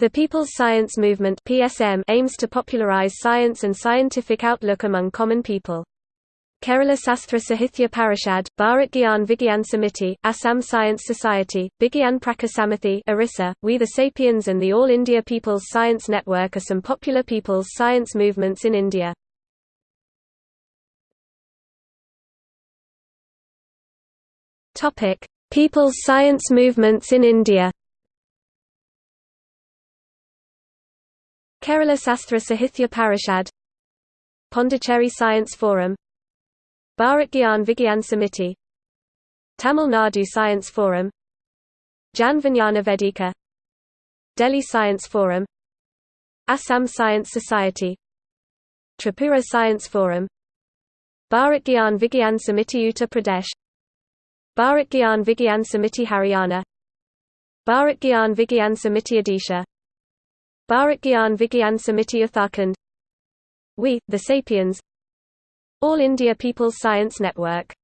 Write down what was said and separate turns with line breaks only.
The People's Science Movement (PSM) aims to popularize science and scientific outlook among common people. Kerala Sastra Sahithya Parishad, Bharat Gyan Vigyan Samiti, Assam Science Society, Bigyan Prachar Samiti Orissa, We the Sapiens and the All India People's Science Network are some popular people's science movements in India. People's science movements in India Kerala Sastra Sahithya Parishad Pondicherry Science Forum Bharat Gyan Vigyan Samiti Tamil Nadu Science Forum Jan Vijnana Vedika Delhi Science Forum Assam Science Society Tripura Science Forum Bharat Gyan Vigyan Samiti Uttar Pradesh Bharat Gyan Vigyan Samiti Haryana Bharat Gyan Vigyan Samiti Odisha Bharat Gyan Vigyan Samiti Uttarakhand. We, the Sapiens. All India People's Science Network